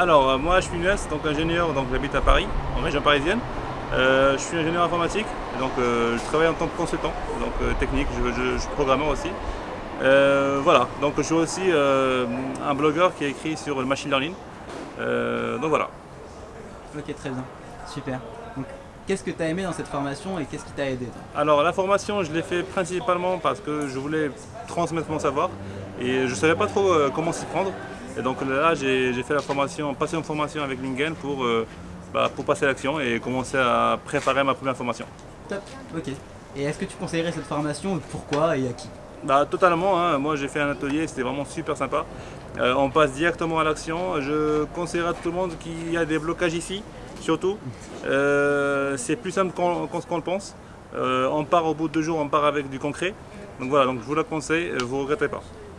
Alors, euh, moi je suis Nuès, donc ingénieur, donc j'habite à Paris, en région parisienne. Euh, je suis ingénieur informatique, donc euh, je travaille en tant que consultant, donc euh, technique, je, je, je suis programmeur aussi. Voilà, donc je suis aussi un blogueur qui a écrit sur le machine learning. Donc voilà. Ok, très bien. Super. Donc, qu'est-ce que tu as aimé dans cette formation et qu'est-ce qui t'a aidé Alors la formation, je l'ai fait principalement parce que je voulais transmettre mon savoir et je ne savais pas trop comment s'y prendre. Et donc là, j'ai fait la formation, passé une formation avec Lingen pour, euh, bah, pour passer à l'action et commencer à préparer ma première formation. Top. Ok. Et est-ce que tu conseillerais cette formation Pourquoi et à qui? Bah, totalement, hein. moi j'ai fait un atelier, c'était vraiment super sympa. Euh, on passe directement à l'action. Je conseillerais à tout le monde qu'il y a des blocages ici, surtout. Euh, c'est plus simple qu'on le pense. Euh, on part au bout de deux jours, on part avec du concret. Donc voilà, donc je vous le conseille, vous ne regrettez pas.